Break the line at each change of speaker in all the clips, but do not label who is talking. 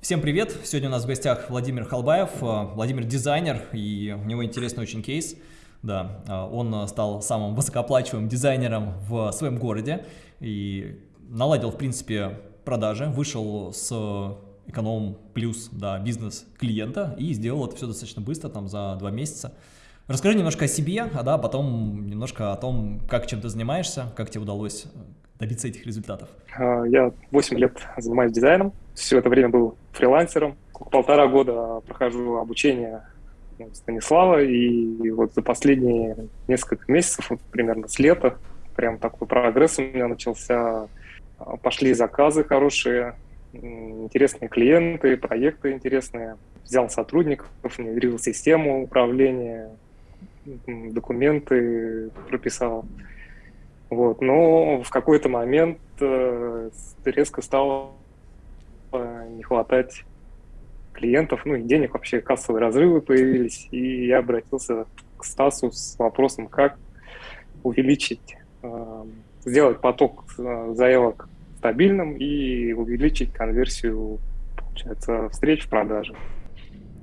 Всем привет! Сегодня у нас в гостях Владимир Халбаев, э, Владимир дизайнер, и у него интересный очень кейс. Да, э, он стал самым высокооплачиваемым дизайнером в своем городе и наладил, в принципе, продажи, вышел с эконом плюс да, бизнес клиента и сделал это все достаточно быстро, там за два месяца. Расскажи немножко о себе, а да, потом немножко о том, как чем ты занимаешься, как тебе удалось добиться этих результатов.
А, я 8 лет занимаюсь дизайном, все это время был фрилансером. Полтора года прохожу обучение Станислава, и вот за последние несколько месяцев, вот примерно с лета, прям такой прогресс у меня начался. Пошли заказы хорошие, интересные клиенты, проекты интересные. Взял сотрудников, внедрил систему управления, документы прописал. Вот. Но в какой-то момент э, резко стало не хватать клиентов, ну и денег вообще, кассовые разрывы появились, и я обратился к Стасу с вопросом, как увеличить, э, сделать поток э, заявок стабильным и увеличить конверсию, получается, встреч в продаже.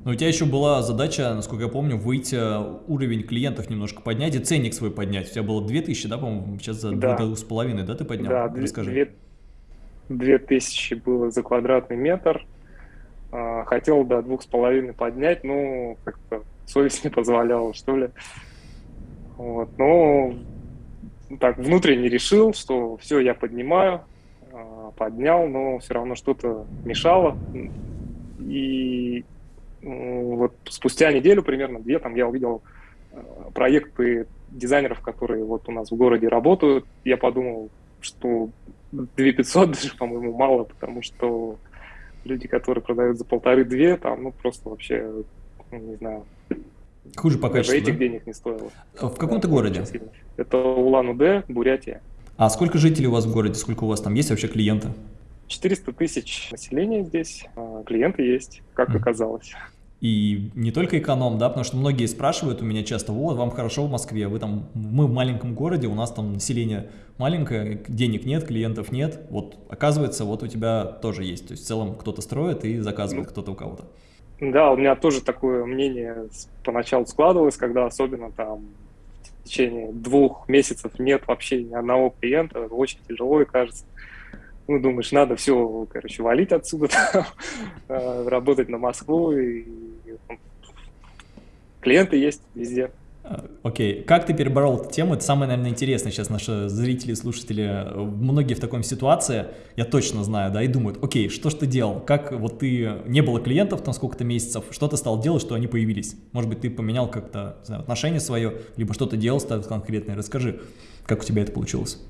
Но у тебя еще была задача, насколько я помню, выйти э, уровень клиентов немножко поднять и ценник свой поднять. У тебя было 2000, да, по-моему, сейчас за да. 2,5, да, ты поднял?
Да, Расскажи. 2000 было за квадратный метр. А, хотел до двух с половиной поднять, но как-то совесть не позволяла, что ли. Вот, но так внутренне решил, что все, я поднимаю, а, поднял, но все равно что-то мешало. И вот спустя неделю примерно, две, там я увидел а, проекты дизайнеров, которые вот у нас в городе работают. Я подумал, что 2500 даже, по-моему, мало, потому что люди, которые продают за полторы-две, там, ну, просто вообще, ну, не знаю.
Хуже по качеству,
этих да? денег не стоило.
В каком то городе?
Это Улан-Удэ, Бурятия.
А сколько жителей у вас в городе? Сколько у вас там есть вообще клиенты?
400 тысяч населения здесь. А клиенты есть, как mm. оказалось.
И не только эконом, да, потому что многие спрашивают у меня часто, вот, вам хорошо в Москве, вы там, мы в маленьком городе, у нас там население маленькое, денег нет, клиентов нет, вот, оказывается, вот у тебя тоже есть, то есть в целом кто-то строит и заказывает ну, кто-то у кого-то.
Да, у меня тоже такое мнение поначалу складывалось, когда особенно там в течение двух месяцев нет вообще ни одного клиента, очень тяжело и кажется, ну, думаешь, надо все, короче, валить отсюда, э, работать на Москву, и клиенты есть везде.
Окей, okay. как ты переборол эту тему? Это самое, наверное, интересное сейчас наши зрители, слушатели, многие в такой ситуации, я точно знаю, да, и думают, окей, что ж ты делал? Как вот ты, не было клиентов там сколько-то месяцев, что ты стал делать, что они появились? Может быть, ты поменял как-то отношение свое, либо что-то делал конкретное? Расскажи, как у тебя это получилось?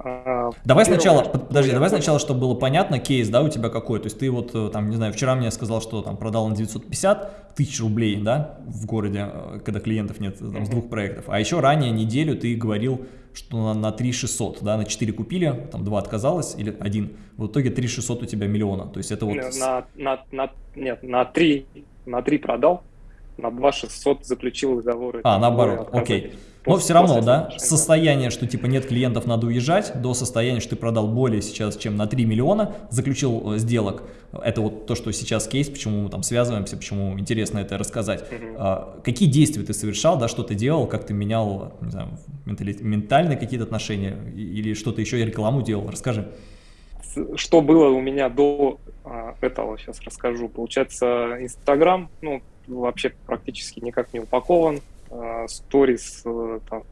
А, давай сначала, подожди, давай сначала, чтобы было понятно, кейс, да, у тебя какой, то есть ты вот, э, там, не знаю, вчера мне сказал, что там продал на 950 тысяч рублей, да, в городе, э, когда клиентов нет, там, с двух проектов, а еще ранее неделю ты говорил, что на, на 3 600, да, на 4 купили, там 2 отказалось, или один, в итоге 3 600 у тебя миллиона, то есть это вот...
На, на, на, нет, на 3, на 3 продал, на 2 600 заключил договоры.
А, наоборот, окей. Но все равно, да, состояние, что типа нет клиентов, надо уезжать, до состояния, что ты продал более сейчас, чем на 3 миллиона, заключил э, сделок. Это вот то, что сейчас кейс, почему мы там связываемся, почему интересно это рассказать. Угу. А, какие действия ты совершал, да, что ты делал, как ты менял, не знаю, ментальные какие-то отношения или что-то еще, рекламу делал, расскажи.
Что было у меня до а, этого, сейчас расскажу. Получается, Инстаграм, ну, вообще практически никак не упакован, сторис, э, там,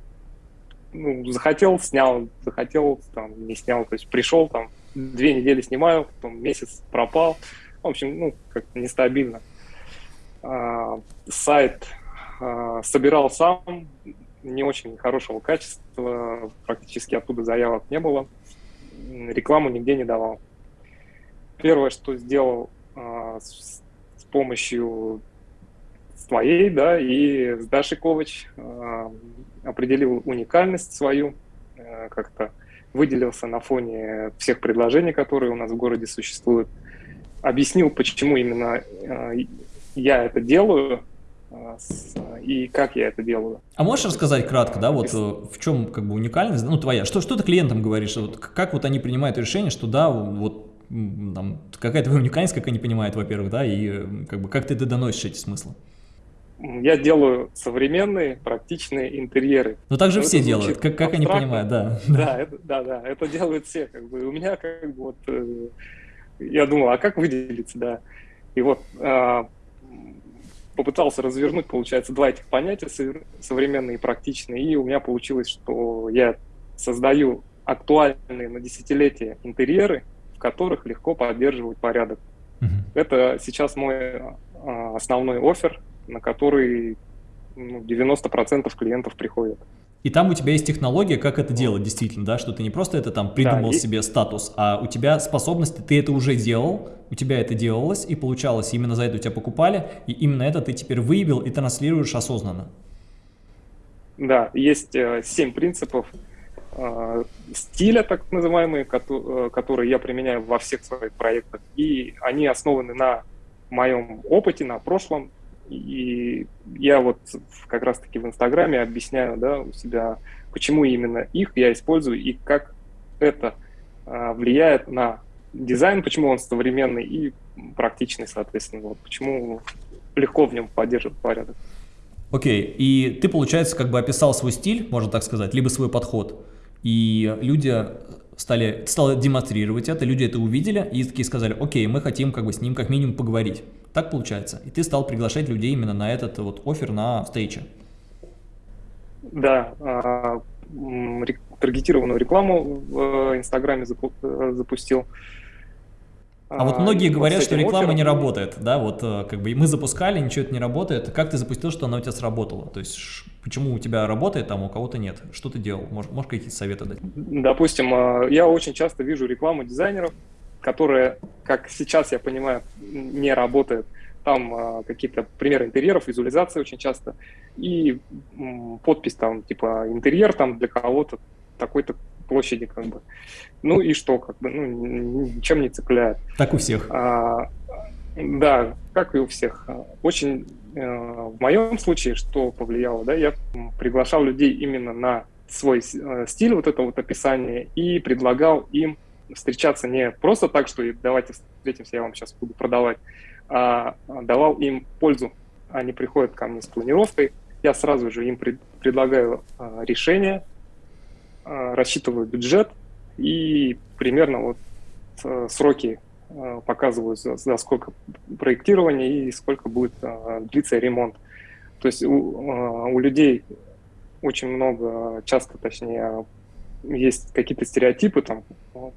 ну, захотел, снял, захотел, там, не снял, то есть пришел, там, две недели снимаю, потом месяц пропал, в общем, ну, как-то нестабильно. А, сайт а, собирал сам, не очень хорошего качества, практически оттуда заявок не было, рекламу нигде не давал. Первое, что сделал а, с помощью твоей, да, и с Дашей Ковач э, определил уникальность свою, э, как-то выделился на фоне всех предложений, которые у нас в городе существуют, объяснил, почему именно э, я это делаю, э, и как я это делаю.
А можешь рассказать кратко, да, вот э, в чем как бы уникальность, ну твоя, что, что ты клиентам говоришь, вот, как вот они принимают решение, что да, вот там, какая твоя уникальность, как они понимают, во-первых, да, и как бы как ты это доносишь эти смыслы?
Я делаю современные, практичные интерьеры.
Ну так же все делают, как, как они понимают, да.
Да, это, да, да, это делают все. Как бы. У меня как бы вот, э, я думал, а как выделиться, да. И вот э, попытался развернуть, получается, два этих понятия, современные и практичные, и у меня получилось, что я создаю актуальные на десятилетия интерьеры, в которых легко поддерживать порядок. -huh. Это сейчас мой э, основной офер, на который ну, 90% клиентов приходят.
И там у тебя есть технология, как это делать действительно, да, что ты не просто это там придумал да, себе статус, а у тебя способности, ты это уже делал, у тебя это делалось и получалось, именно за это у тебя покупали, и именно это ты теперь выявил и транслируешь осознанно.
Да, есть э, семь принципов э, стиля, так называемые, ко э, которые я применяю во всех своих проектах, и они основаны на моем опыте, на прошлом, и я вот как раз-таки в Инстаграме объясняю да, у себя, почему именно их я использую и как это а, влияет на дизайн, почему он современный и практичный, соответственно, вот, почему легко в нем поддерживать порядок.
Окей, okay. и ты, получается, как бы описал свой стиль, можно так сказать, либо свой подход, и люди стали, стали демонстрировать это, люди это увидели и такие сказали, окей, мы хотим как бы с ним как минимум поговорить. Так получается. И ты стал приглашать людей именно на этот вот офер на встрече.
Да, а, таргетированную рекламу в Инстаграме э, запустил.
А вот многие говорят, что реклама оффером... не работает, да, вот э, как бы мы запускали, ничего это не работает. Как ты запустил, что она у тебя сработала? То есть почему у тебя работает, а у кого-то нет? Что ты делал? Можешь, можешь какие-то советы дать?
Допустим, э, я очень часто вижу рекламу дизайнеров, которая, как сейчас я понимаю, не работает. Там э, какие-то примеры интерьеров, визуализация очень часто, и подпись там типа интерьер там для кого-то такой-то площади, как бы. Ну и что, как бы, ну, ничем не цепляет.
Так у всех.
А, да, как и у всех. Очень э, в моем случае, что повлияло, да, я приглашал людей именно на свой э, стиль, вот это вот описание, и предлагал им встречаться не просто так, что давайте встретимся, я вам сейчас буду продавать, а давал им пользу. Они приходят ко мне с планировкой, я сразу же им пред, предлагаю а, решение, Э, рассчитываю бюджет и примерно вот э, сроки показываю, за сколько проектирования и сколько будет длиться ремонт. То есть у, у людей очень много, часто точнее, есть какие-то стереотипы там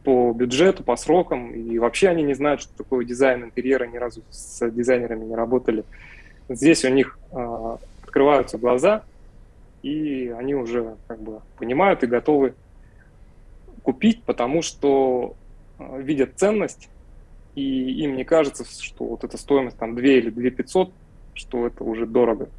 по бюджету, по срокам, и вообще они не знают, что такое дизайн интерьера, ни разу с дизайнерами не работали. Здесь у них э, открываются глаза, и они уже как бы понимают и готовы купить, потому что э, видят ценность, и им не кажется, что вот эта стоимость там 2 или 2 500, что это уже дорого.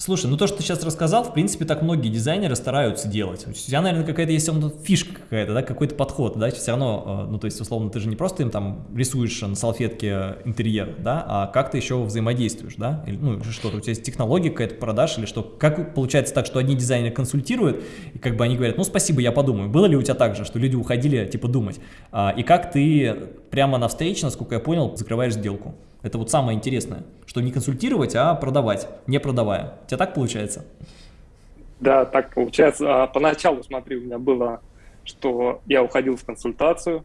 Слушай, ну то, что ты сейчас рассказал, в принципе, так многие дизайнеры стараются делать. У тебя, наверное, какая-то есть фишка какая-то, да, какой-то подход, да, все равно, э, ну то есть, условно, ты же не просто им там рисуешь на салфетке интерьер, да, а как ты еще взаимодействуешь, да, или, ну что-то, у тебя есть технология какая-то продаж или что, как получается так, что одни дизайнеры консультируют, и как бы они говорят, ну спасибо, я подумаю. Было ли у тебя так же, что люди уходили, типа, думать, а, и как ты прямо на встрече, насколько я понял, закрываешь сделку? Это вот самое интересное, что не консультировать, а продавать, не продавая. У тебя так получается?
Да, так получается. А поначалу, смотри, у меня было, что я уходил в консультацию,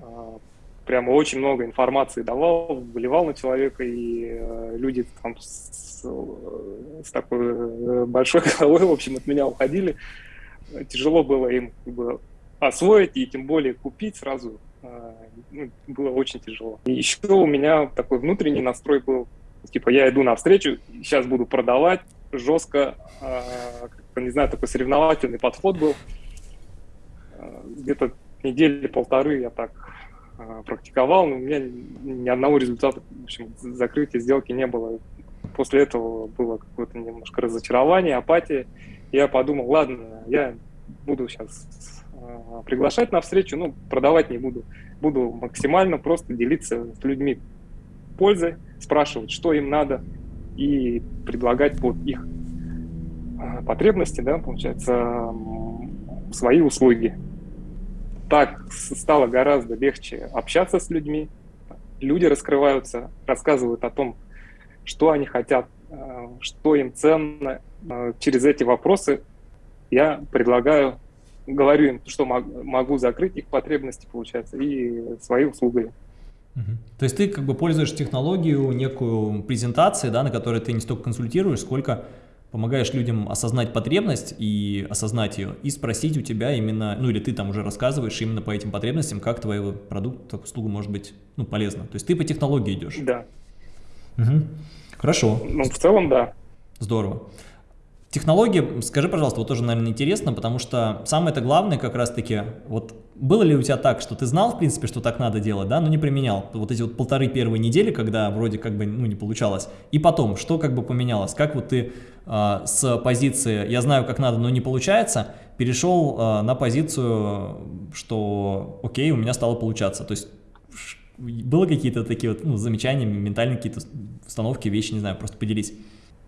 а, прямо очень много информации давал, выливал на человека, и э, люди там с, с такой э, большой головой, в общем, от меня уходили. Тяжело было им как бы, освоить и тем более купить сразу ну, было очень тяжело. И еще у меня такой внутренний настрой был, типа, я иду навстречу, сейчас буду продавать жестко, э, не знаю, такой соревновательный подход был. Э, Где-то недели полторы я так практиковал, но у меня ни одного результата, в общем, закрытия сделки не было. После этого было какое-то немножко разочарование, апатия. Я подумал, ладно, я буду сейчас приглашать на встречу, ну, продавать не буду. Буду максимально просто делиться с людьми пользой, спрашивать, что им надо, и предлагать под их э, потребности, да, получается, свои услуги. так стало гораздо легче общаться с людьми, люди раскрываются, рассказывают о том, что они хотят, э, что им ценно. Э, через эти вопросы я предлагаю, говорю им, что могу закрыть их потребности, получается, и свои услуги.
То есть ты как бы пользуешь технологию, некую презентации, да, на которой ты не столько консультируешь, сколько помогаешь людям осознать потребность и осознать ее, и спросить у тебя именно, ну или ты там уже рассказываешь именно по этим потребностям, как твой продукт, услуга может быть ну, полезна. То есть ты по технологии идешь.
Да.
Угу. Хорошо.
Ну, в целом, да.
Здорово. Технологии, скажи, пожалуйста, вот тоже, наверное, интересно, потому что самое-то главное как раз-таки, вот было ли у тебя так, что ты знал, в принципе, что так надо делать, да, но не применял? Вот эти вот полторы первые недели, когда вроде как бы, ну, не получалось. И потом, что как бы поменялось? Как вот ты э, с позиции «я знаю, как надо, но не получается» перешел э, на позицию, что окей, у меня стало получаться? То есть было какие-то такие вот ну, замечания, ментальные какие-то установки, вещи, не знаю, просто поделись.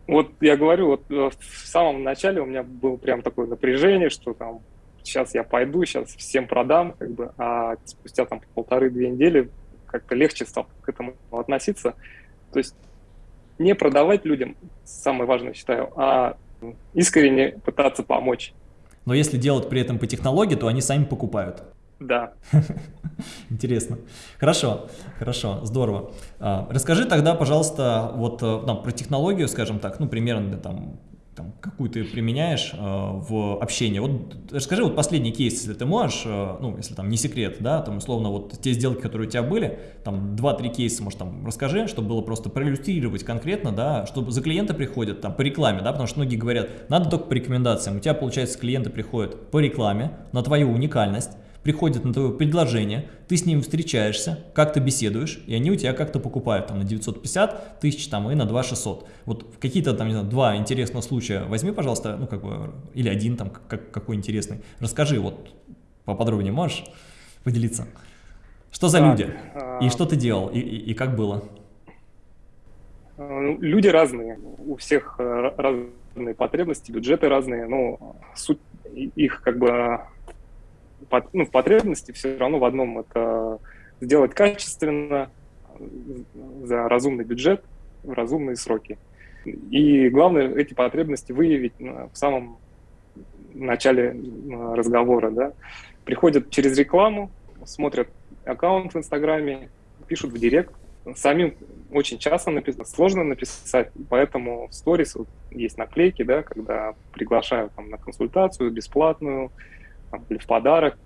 Вот я говорю, вот э, в самом начале у меня было прям такое напряжение, что там сейчас я пойду, сейчас всем продам, как бы, а спустя там полторы-две недели как-то легче стал к этому относиться. То есть не продавать людям, самое важное считаю, а искренне пытаться помочь.
Но если делать при этом по технологии, то они сами покупают.
Да.
Интересно. Хорошо, хорошо, здорово. А, расскажи тогда, пожалуйста, вот э, про технологию, скажем так, ну, примерно там, там, какую ты применяешь э, в общении. Вот расскажи вот последний кейс, если ты можешь, э, ну, если там не секрет, да, там, условно, вот те сделки, которые у тебя были, там, два-три кейса, может, там, расскажи, чтобы было просто проиллюстрировать конкретно, да, чтобы за клиента приходят, там, по рекламе, да, потому что многие говорят, надо только по рекомендациям. У тебя, получается, клиенты приходят по рекламе, на твою уникальность, приходят на твое предложение, ты с ним встречаешься, как-то беседуешь, и они у тебя как-то покупают там на 950 тысяч там и на 2 600. Вот какие-то там, не знаю, два интересных случая возьми, пожалуйста, ну как бы, или один там, как, какой интересный. Расскажи вот поподробнее можешь поделиться? Что за так, люди? И а... что ты делал? И, и, и как было?
Ну, люди разные, у всех э, разные потребности, бюджеты разные, но суть их как бы ну, потребности все равно в одном. Это сделать качественно, за разумный бюджет, в разумные сроки. И главное эти потребности выявить в самом начале разговора. Да. Приходят через рекламу, смотрят аккаунт в Инстаграме, пишут в директ. Самим очень часто написано, сложно написать, поэтому в сторис вот есть наклейки, да, когда приглашают там, на консультацию бесплатную, там, или в подарок,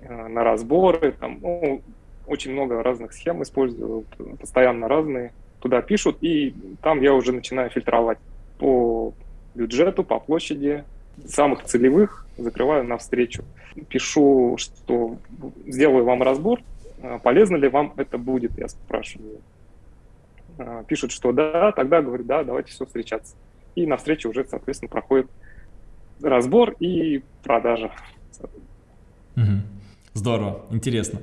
э, на разборы, там, ну, очень много разных схем использую, постоянно разные, туда пишут, и там я уже начинаю фильтровать по бюджету, по площади, самых целевых закрываю навстречу. Пишу, что сделаю вам разбор, э, полезно ли вам это будет, я спрашиваю. Э, пишут, что да, тогда говорю, да, давайте все встречаться. И навстречу уже, соответственно, проходит разбор и продажа.
Угу. Здорово, интересно.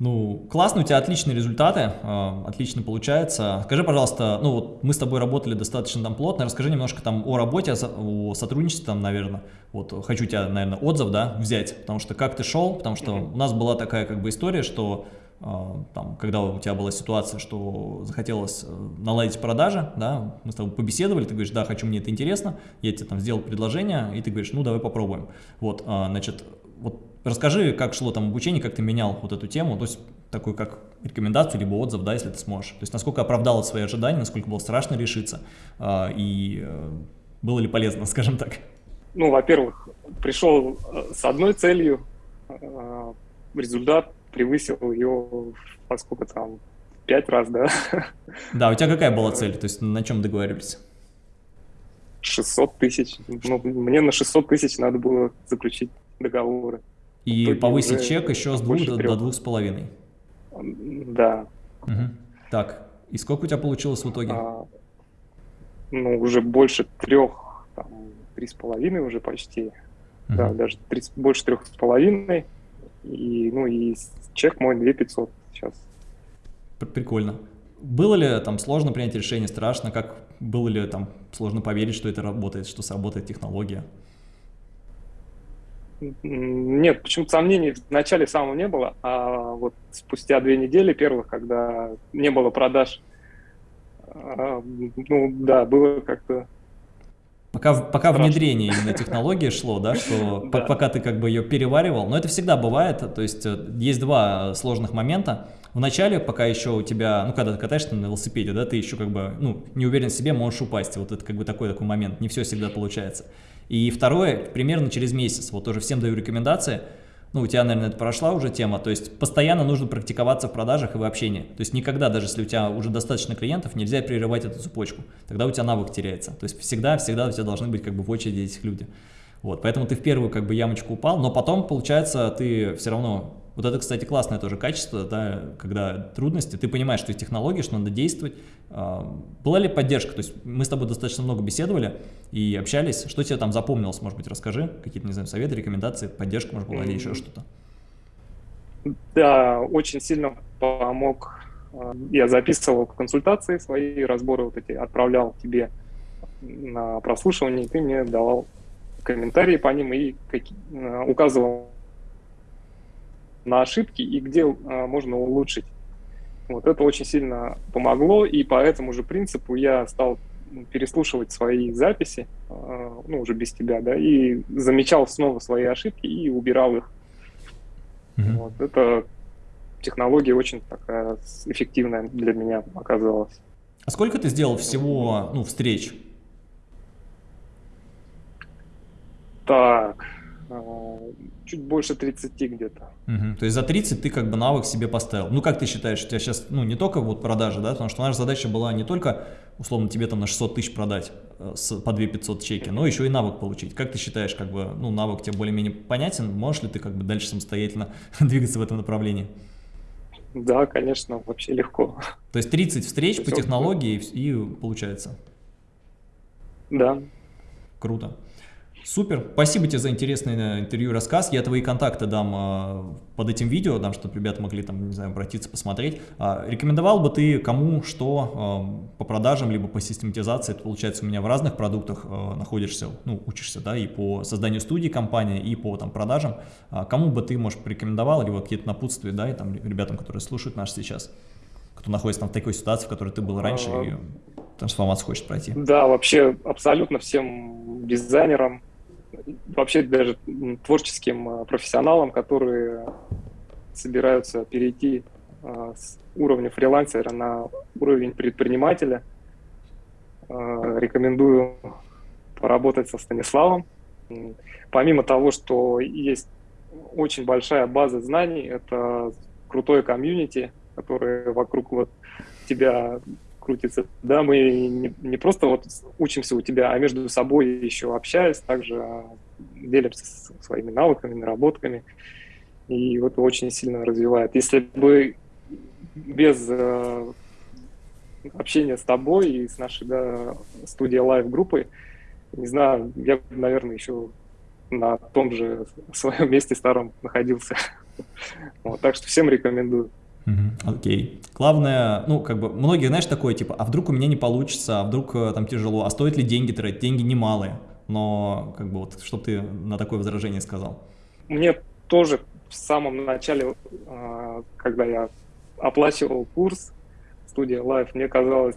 Ну, классно, у тебя отличные результаты, э, отлично получается. Скажи, пожалуйста, ну вот мы с тобой работали достаточно там плотно, расскажи немножко там о работе, о сотрудничестве там, наверное. Вот хочу тебя, наверное, отзыв, да, взять, потому что как ты шел, потому что у нас была такая как бы история, что там, когда у тебя была ситуация, что захотелось э, наладить продажи, да, мы с тобой побеседовали, ты говоришь, да, хочу, мне это интересно, я тебе там сделал предложение, и ты говоришь, ну, давай попробуем. Вот, а, значит, вот расскажи, как шло там обучение, как ты менял вот эту тему, то есть такую как рекомендацию, либо отзыв, да, если ты сможешь. То есть насколько оправдало свои ожидания, насколько было страшно решиться, и э, было ли полезно, скажем так.
Ну, во-первых, пришел э, с одной целью, результат превысил ее, поскольку там, пять раз, да.
Да, у тебя какая была цель? То есть на чем договаривались?
600 тысяч. Ну, мне на 600 тысяч надо было заключить договоры.
И повысить чек еще с двух до, до двух с половиной.
Да.
Угу. Так, и сколько у тебя получилось в итоге? А,
ну, уже больше трех, там, три с половиной уже почти. Угу. Да, даже 30, больше трех с половиной. И, ну, и чек мой 2500 сейчас.
Прикольно. Было ли там сложно принять решение, страшно? Как было ли там сложно поверить, что это работает, что сработает технология?
Нет, почему-то сомнений вначале самого не было, а вот спустя две недели первых, когда не было продаж, а, ну да, было как-то
Пока, пока внедрение именно технологии шло, да, что да. пока ты как бы ее переваривал, но это всегда бывает, то есть э, есть два сложных момента. В начале, пока еще у тебя, ну, когда ты катаешься на велосипеде, да, ты еще как бы, ну, не уверен в себе, можешь упасть, вот это как бы такой такой момент, не все всегда получается. И второе, примерно через месяц, вот тоже всем даю рекомендации, ну, у тебя, наверное, это прошла уже тема, то есть постоянно нужно практиковаться в продажах и в общении. То есть никогда, даже если у тебя уже достаточно клиентов, нельзя прерывать эту цепочку. Тогда у тебя навык теряется. То есть всегда-всегда у тебя должны быть как бы в очереди этих люди. Вот, поэтому ты в первую как бы ямочку упал, но потом, получается, ты все равно вот это, кстати, классное тоже качество, да, когда трудности, ты понимаешь, что есть технологии, что надо действовать. А, была ли поддержка? То есть мы с тобой достаточно много беседовали и общались. Что тебе там запомнилось, может быть, расскажи? Какие-то, не знаю, советы, рекомендации, поддержка, может, была или еще что-то?
Да, очень сильно помог. А, я записывал консультации свои, разборы вот эти отправлял тебе на прослушивание, и ты мне давал комментарии по ним и а, указывал на ошибки и где а, можно улучшить. Вот это очень сильно помогло, и по этому же принципу я стал переслушивать свои записи, а, ну, уже без тебя, да, и замечал снова свои ошибки и убирал их. Mm-hmm. Вот это технология очень такая эффективная для меня оказалась.
А сколько ты сделал всего, ну, встреч?
Так, а, чуть больше 30 где-то.
Угу. То есть за 30 ты как бы навык себе поставил. Ну как ты считаешь, у тебя сейчас, ну не только вот продажи, да, потому что наша задача была не только, условно, тебе там на 600 тысяч продать э, с, по 2 500 чеки, но еще и навык получить. Как ты считаешь, как бы, ну навык тебе более-менее понятен, можешь ли ты как бы дальше самостоятельно двигаться в этом направлении?
Да, конечно, вообще легко.
То есть 30 встреч по технологии и, и получается?
Да.
Круто. Супер, спасибо тебе за интересное интервью и рассказ. Я твои контакты дам э, под этим видео, дам, чтобы ребята могли там, не знаю, обратиться, посмотреть. А, рекомендовал бы ты кому что э, по продажам, либо по систематизации, это получается у меня в разных продуктах э, находишься, ну, учишься, да, и по созданию студии компании, и по там продажам. А, кому бы ты, может, порекомендовал, либо какие-то напутствия, да, и там ребятам, которые слушают нас сейчас, кто находится там в такой ситуации, в которой ты был раньше и трансформацию хочет пройти?
Да, вообще абсолютно всем дизайнерам, вообще даже творческим а, профессионалам, которые собираются перейти а, с уровня фрилансера на уровень предпринимателя. А, рекомендую поработать со Станиславом. Помимо того, что есть очень большая база знаний, это крутое комьюнити, которое вокруг вот тебя крутится. Да, мы не, не просто вот учимся у тебя, а между собой еще общаясь, также а, делимся своими навыками, наработками. И вот очень сильно развивает. Если бы без э, общения с тобой и с нашей да, Studio Live группой, не знаю, я наверное, еще на том же своем месте старом находился. Вот, так что всем рекомендую.
Окей. Okay. Главное, ну, как бы, многие, знаешь, такое, типа, а вдруг у меня не получится, а вдруг э, там тяжело, а стоит ли деньги тратить? Деньги немалые. Но, как бы, вот, что ты на такое возражение сказал?
Мне тоже в самом начале, э, когда я оплачивал курс студия Life, мне казалось,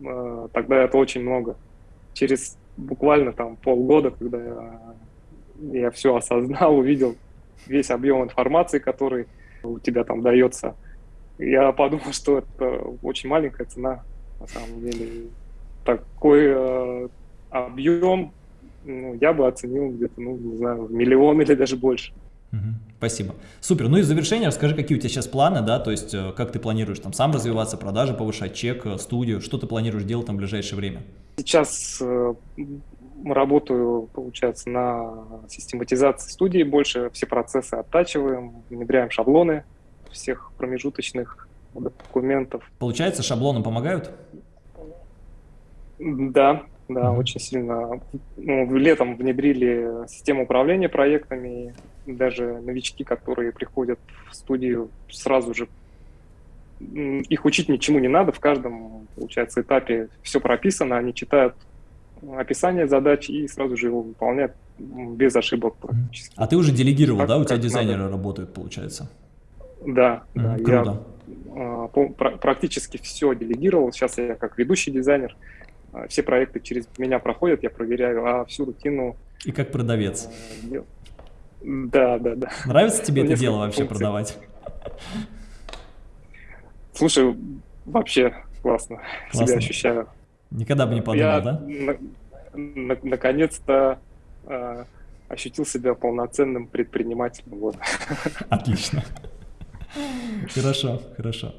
э, тогда это очень много. Через буквально там полгода, когда я, я все осознал, увидел весь объем информации, который у тебя там дается я подумал, что это очень маленькая цена, на самом деле. Такой э, объем ну, я бы оценил где-то, ну, не знаю, миллион или даже больше.
Спасибо. Супер. Ну и в завершение расскажи, какие у тебя сейчас планы, да, то есть э, как ты планируешь там сам развиваться, продажи повышать, чек, э, студию, что ты планируешь делать там в ближайшее время?
Сейчас э, работаю, получается, на систематизации студии больше, все процессы оттачиваем, внедряем шаблоны, всех промежуточных документов.
Получается, шаблоны помогают?
Да, да, mm-hmm. очень сильно. Ну, летом внедрили систему управления проектами. Даже новички, которые приходят в студию, сразу же их учить ничему не надо. В каждом, получается, этапе все прописано. Они читают описание задач и сразу же его выполняют без ошибок практически.
А ты уже делегировал, так, да? У тебя дизайнеры надо. работают, получается?
Да, да.
Круто.
Я а, практически все делегировал. Сейчас я как ведущий дизайнер. А, все проекты через меня проходят, я проверяю, а всю рутину...
И как продавец.
Э, да, да, да.
Нравится тебе это дело вообще функций. продавать?
Слушай, вообще классно, классно. себя ощущаю.
Никогда бы не подумал, я да?
На, на, наконец-то э, ощутил себя полноценным предпринимателем. Вот.
Отлично. Хорошо, хорошо.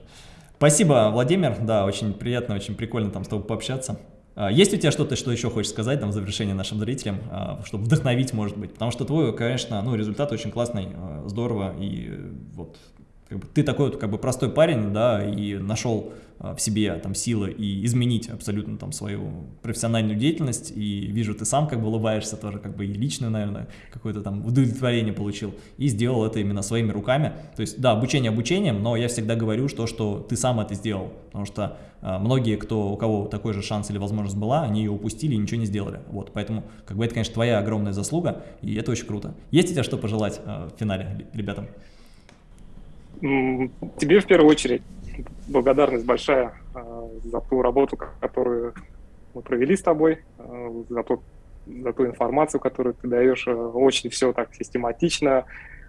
Спасибо, Владимир. Да, очень приятно, очень прикольно там с тобой пообщаться. А, есть у тебя что-то, что еще хочешь сказать там в завершение нашим зрителям, а, чтобы вдохновить, может быть? Потому что твой, конечно, ну, результат очень классный, а, здорово, и вот как бы, ты такой вот как бы простой парень, да, и нашел в себе там силы и изменить абсолютно там свою профессиональную деятельность, и вижу, ты сам как бы улыбаешься тоже, как бы и личное, наверное, какое-то там удовлетворение получил, и сделал это именно своими руками. То есть, да, обучение обучением, но я всегда говорю, что, что ты сам это сделал, потому что э, многие, кто, у кого такой же шанс или возможность была, они ее упустили и ничего не сделали. Вот, поэтому, как бы, это, конечно, твоя огромная заслуга, и это очень круто. Есть у тебя что пожелать э, в финале ребятам?
Тебе в первую очередь благодарность большая э, за ту работу, которую мы провели с тобой, э, за, тот, за ту информацию, которую ты даешь. Э, очень все так систематично,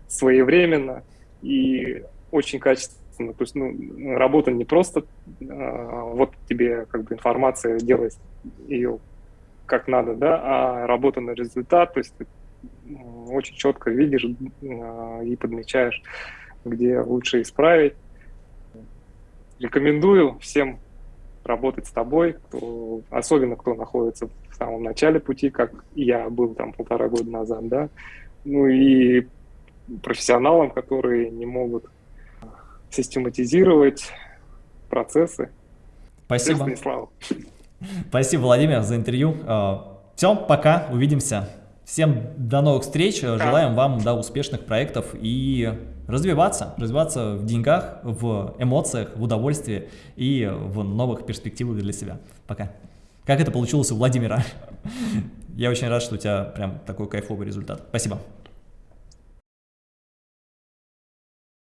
своевременно и очень качественно. То есть ну, работа не просто вот тебе как бы информация, делай ее как надо, да, а работа на результат, то есть ты очень четко видишь и подмечаешь где лучше исправить. Рекомендую всем работать с тобой, кто, особенно кто находится в самом начале пути, как я был там полтора года назад, да, ну и профессионалам, которые не могут систематизировать процессы.
Спасибо. Спасибо, Владимир, за интервью. А, Все, пока, увидимся. Всем до новых встреч, желаем вам да, успешных проектов и развиваться, развиваться в деньгах, в эмоциях, в удовольствии и в новых перспективах для себя. Пока. Как это получилось у Владимира? Я очень рад, что у тебя прям такой кайфовый результат. Спасибо.